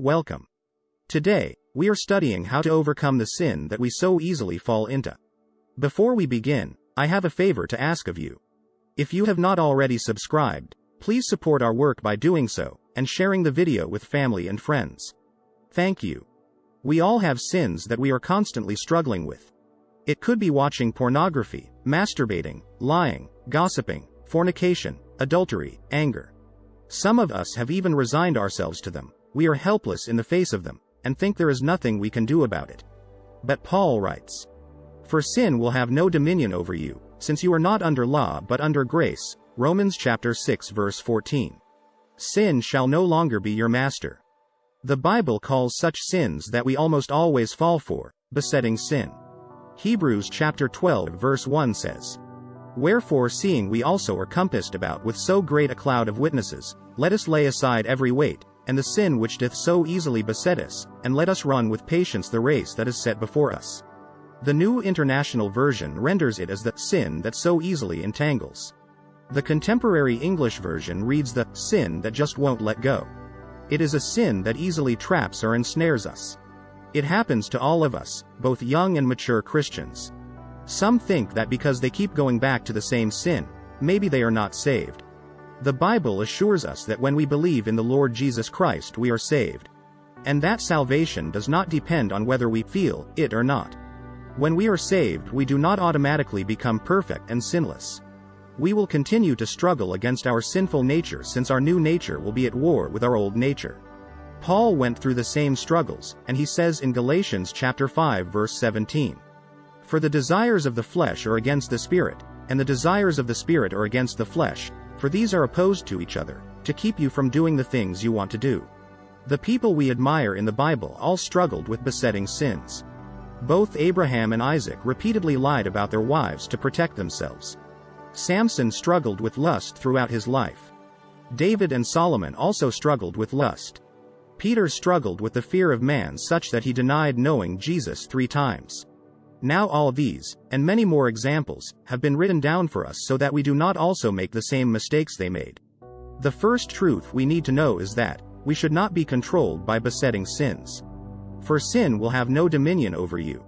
Welcome. Today, we are studying how to overcome the sin that we so easily fall into. Before we begin, I have a favor to ask of you. If you have not already subscribed, please support our work by doing so, and sharing the video with family and friends. Thank you. We all have sins that we are constantly struggling with. It could be watching pornography, masturbating, lying, gossiping, fornication, adultery, anger. Some of us have even resigned ourselves to them, we are helpless in the face of them, and think there is nothing we can do about it. But Paul writes, For sin will have no dominion over you, since you are not under law but under grace, Romans chapter 6 verse 14. Sin shall no longer be your master. The Bible calls such sins that we almost always fall for, besetting sin. Hebrews chapter 12 verse 1 says, Wherefore seeing we also are compassed about with so great a cloud of witnesses, let us lay aside every weight, and the sin which doth so easily beset us, and let us run with patience the race that is set before us. The New International Version renders it as the sin that so easily entangles. The contemporary English version reads the sin that just won't let go. It is a sin that easily traps or ensnares us. It happens to all of us, both young and mature Christians. Some think that because they keep going back to the same sin, maybe they are not saved. The Bible assures us that when we believe in the Lord Jesus Christ we are saved. And that salvation does not depend on whether we feel it or not. When we are saved we do not automatically become perfect and sinless. We will continue to struggle against our sinful nature since our new nature will be at war with our old nature. Paul went through the same struggles, and he says in Galatians chapter 5 verse 17. For the desires of the flesh are against the spirit, and the desires of the spirit are against the flesh, for these are opposed to each other, to keep you from doing the things you want to do. The people we admire in the Bible all struggled with besetting sins. Both Abraham and Isaac repeatedly lied about their wives to protect themselves. Samson struggled with lust throughout his life. David and Solomon also struggled with lust. Peter struggled with the fear of man such that he denied knowing Jesus three times. Now all these, and many more examples, have been written down for us so that we do not also make the same mistakes they made. The first truth we need to know is that, we should not be controlled by besetting sins. For sin will have no dominion over you.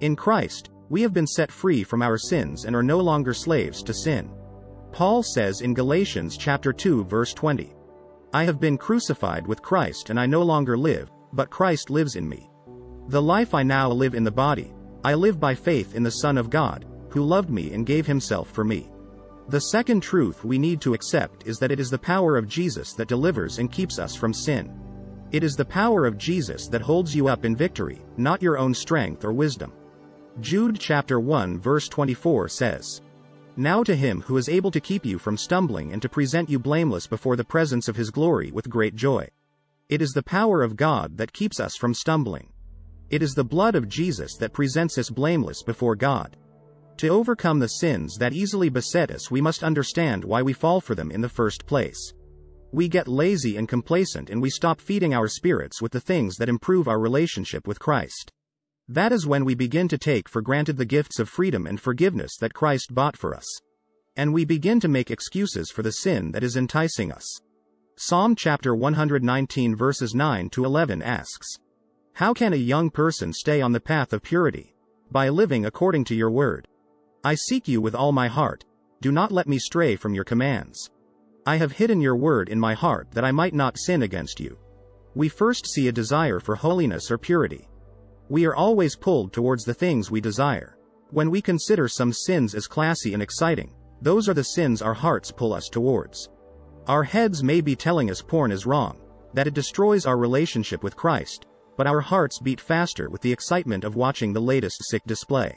In Christ, we have been set free from our sins and are no longer slaves to sin. Paul says in Galatians chapter 2 verse 20, I have been crucified with Christ and I no longer live, but Christ lives in me. The life I now live in the body, I live by faith in the Son of God, who loved me and gave himself for me. The second truth we need to accept is that it is the power of Jesus that delivers and keeps us from sin. It is the power of Jesus that holds you up in victory, not your own strength or wisdom. Jude chapter 1 verse 24 says, Now to him who is able to keep you from stumbling and to present you blameless before the presence of his glory with great joy. It is the power of God that keeps us from stumbling. It is the blood of Jesus that presents us blameless before God. To overcome the sins that easily beset us we must understand why we fall for them in the first place. We get lazy and complacent and we stop feeding our spirits with the things that improve our relationship with Christ. That is when we begin to take for granted the gifts of freedom and forgiveness that Christ bought for us. And we begin to make excuses for the sin that is enticing us. Psalm chapter 119 verses 9 to 11 asks, how can a young person stay on the path of purity? By living according to your word. I seek you with all my heart. Do not let me stray from your commands. I have hidden your word in my heart that I might not sin against you. We first see a desire for holiness or purity. We are always pulled towards the things we desire. When we consider some sins as classy and exciting, those are the sins our hearts pull us towards. Our heads may be telling us porn is wrong, that it destroys our relationship with Christ, but our hearts beat faster with the excitement of watching the latest sick display.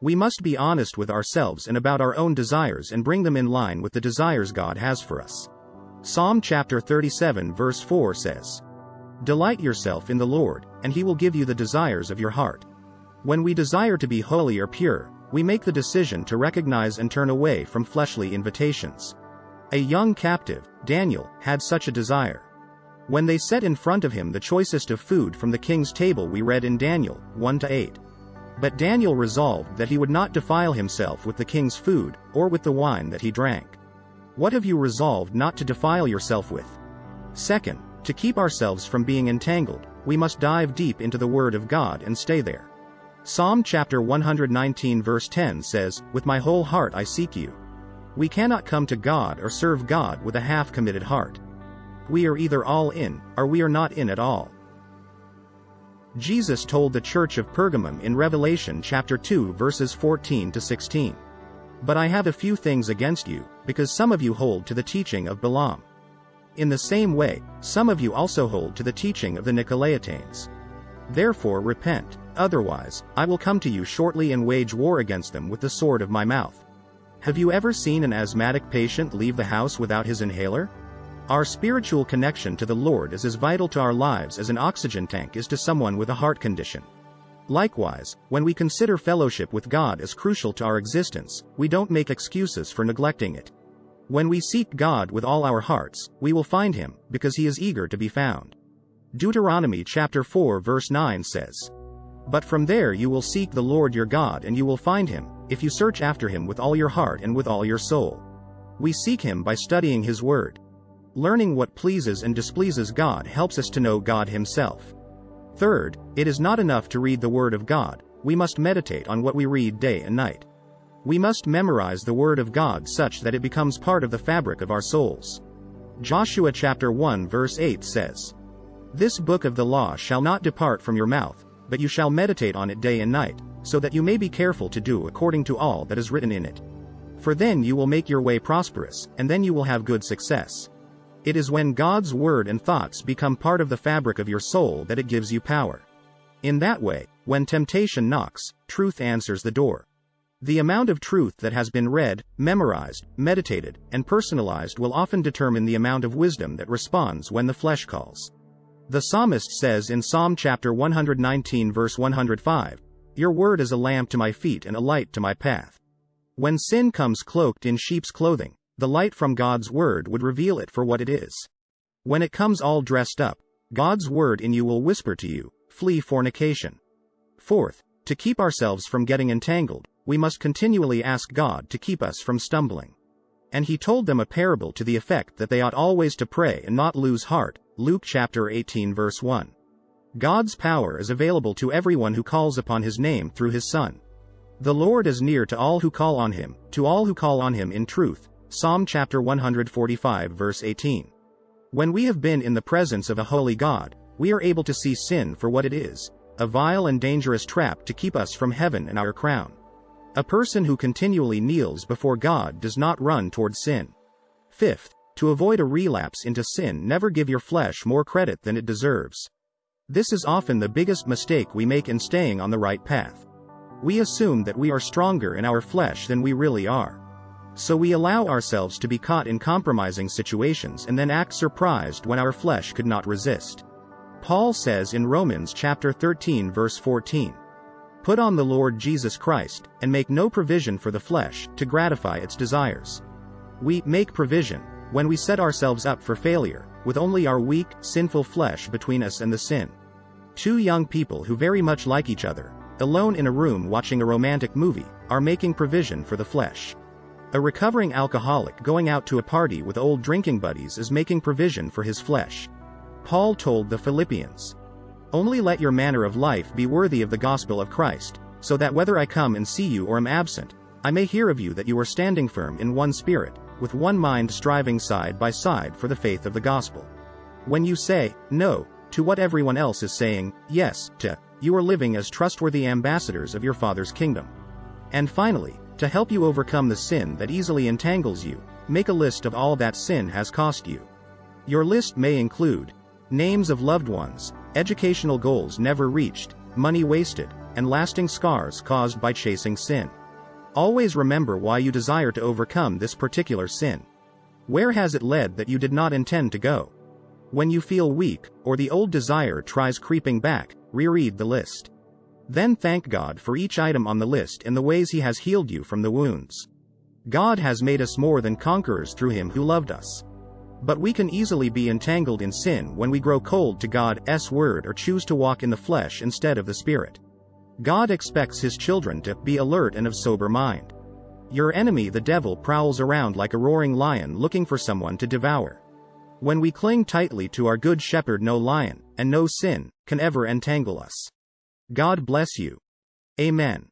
We must be honest with ourselves and about our own desires and bring them in line with the desires God has for us. Psalm chapter 37 verse 4 says, Delight yourself in the Lord, and he will give you the desires of your heart. When we desire to be holy or pure, we make the decision to recognize and turn away from fleshly invitations. A young captive, Daniel, had such a desire. When they set in front of him the choicest of food from the king's table we read in Daniel 1 to 8. But Daniel resolved that he would not defile himself with the king's food, or with the wine that he drank. What have you resolved not to defile yourself with? Second, To keep ourselves from being entangled, we must dive deep into the Word of God and stay there. Psalm chapter 119 verse 10 says, With my whole heart I seek you. We cannot come to God or serve God with a half-committed heart. We are either all in, or we are not in at all. Jesus told the church of Pergamum in Revelation chapter 2 verses 14 to 16. But I have a few things against you, because some of you hold to the teaching of Balaam. In the same way, some of you also hold to the teaching of the Nicolaitanes. Therefore repent, otherwise, I will come to you shortly and wage war against them with the sword of my mouth. Have you ever seen an asthmatic patient leave the house without his inhaler? Our spiritual connection to the Lord is as vital to our lives as an oxygen tank is to someone with a heart condition. Likewise, when we consider fellowship with God as crucial to our existence, we don't make excuses for neglecting it. When we seek God with all our hearts, we will find him, because he is eager to be found. Deuteronomy chapter 4 verse 9 says, But from there you will seek the Lord your God and you will find him, if you search after him with all your heart and with all your soul. We seek him by studying his word. Learning what pleases and displeases God helps us to know God Himself. Third, it is not enough to read the Word of God, we must meditate on what we read day and night. We must memorize the Word of God such that it becomes part of the fabric of our souls. Joshua chapter 1 verse 8 says, This book of the law shall not depart from your mouth, but you shall meditate on it day and night, so that you may be careful to do according to all that is written in it. For then you will make your way prosperous, and then you will have good success. It is when God's word and thoughts become part of the fabric of your soul that it gives you power. In that way, when temptation knocks, truth answers the door. The amount of truth that has been read, memorized, meditated, and personalized will often determine the amount of wisdom that responds when the flesh calls. The psalmist says in Psalm chapter 119 verse 105, Your word is a lamp to my feet and a light to my path. When sin comes cloaked in sheep's clothing, the light from God's word would reveal it for what it is. When it comes all dressed up, God's word in you will whisper to you, flee fornication. Fourth, to keep ourselves from getting entangled, we must continually ask God to keep us from stumbling. And he told them a parable to the effect that they ought always to pray and not lose heart, Luke chapter 18 verse 1. God's power is available to everyone who calls upon his name through his Son. The Lord is near to all who call on him, to all who call on him in truth, Psalm chapter 145 verse 18. When we have been in the presence of a holy God, we are able to see sin for what it is, a vile and dangerous trap to keep us from heaven and our crown. A person who continually kneels before God does not run toward sin. Fifth, to avoid a relapse into sin never give your flesh more credit than it deserves. This is often the biggest mistake we make in staying on the right path. We assume that we are stronger in our flesh than we really are. So we allow ourselves to be caught in compromising situations and then act surprised when our flesh could not resist. Paul says in Romans chapter 13 verse 14, Put on the Lord Jesus Christ, and make no provision for the flesh, to gratify its desires. We make provision, when we set ourselves up for failure, with only our weak, sinful flesh between us and the sin. Two young people who very much like each other, alone in a room watching a romantic movie, are making provision for the flesh. A recovering alcoholic going out to a party with old drinking buddies is making provision for his flesh. Paul told the Philippians, Only let your manner of life be worthy of the gospel of Christ, so that whether I come and see you or am absent, I may hear of you that you are standing firm in one spirit, with one mind striving side by side for the faith of the gospel. When you say, no, to what everyone else is saying, yes, to, you are living as trustworthy ambassadors of your Father's kingdom. And finally, to help you overcome the sin that easily entangles you, make a list of all that sin has cost you. Your list may include names of loved ones, educational goals never reached, money wasted, and lasting scars caused by chasing sin. Always remember why you desire to overcome this particular sin. Where has it led that you did not intend to go? When you feel weak, or the old desire tries creeping back, reread the list. Then thank God for each item on the list and the ways He has healed you from the wounds. God has made us more than conquerors through Him who loved us. But we can easily be entangled in sin when we grow cold to God's word or choose to walk in the flesh instead of the Spirit. God expects His children to be alert and of sober mind. Your enemy the devil prowls around like a roaring lion looking for someone to devour. When we cling tightly to our good shepherd, no lion, and no sin, can ever entangle us. God bless you. Amen.